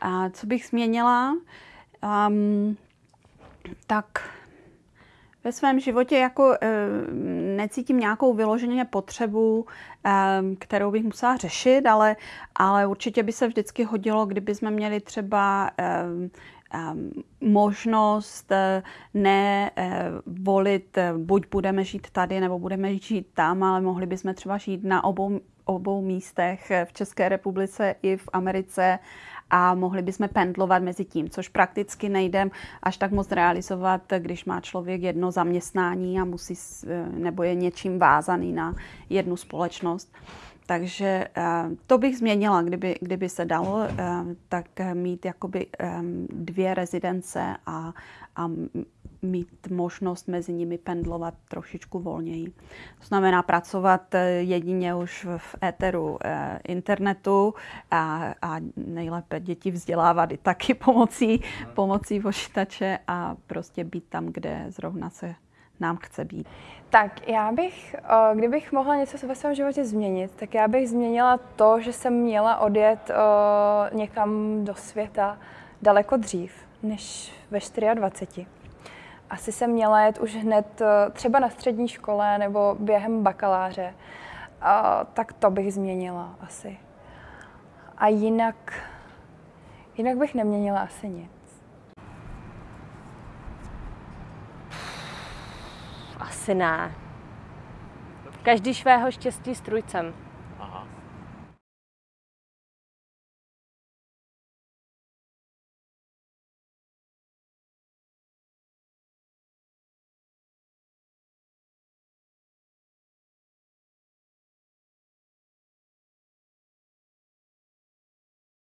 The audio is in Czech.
A co bych změnila? Um, tak ve svém životě jako e, necítím nějakou vyloženě potřebu, e, kterou bych musela řešit, ale, ale určitě by se vždycky hodilo, kdyby jsme měli třeba e, možnost ne volit, buď budeme žít tady, nebo budeme žít tam, ale mohli bychom třeba žít na obou, obou místech v České republice i v Americe a mohli bychom pendlovat mezi tím, což prakticky nejde až tak moc realizovat, když má člověk jedno zaměstnání a musí, nebo je něčím vázaný na jednu společnost. Takže eh, to bych změnila, kdyby, kdyby se dalo, eh, tak mít jakoby dvě rezidence a, a mít možnost mezi nimi pendlovat trošičku volněji. To znamená pracovat eh, jedině už v éteru internetu a, a nejlépe děti vzdělávat i taky pomocí, pomocí počítače a prostě být tam, kde zrovna se nám chce být. Tak já bych, eh, kdybych mohla něco ve svém životě změnit, tak já bych změnila to, že jsem měla odjet eh, někam do světa daleko dřív, než ve 24. Asi jsem měla jet už hned eh, třeba na střední škole nebo během bakaláře. Tak to bych změnila asi. A jinak, jinak bych neměnila asi nic. Asi ne. Každý svého štěstí strujcem.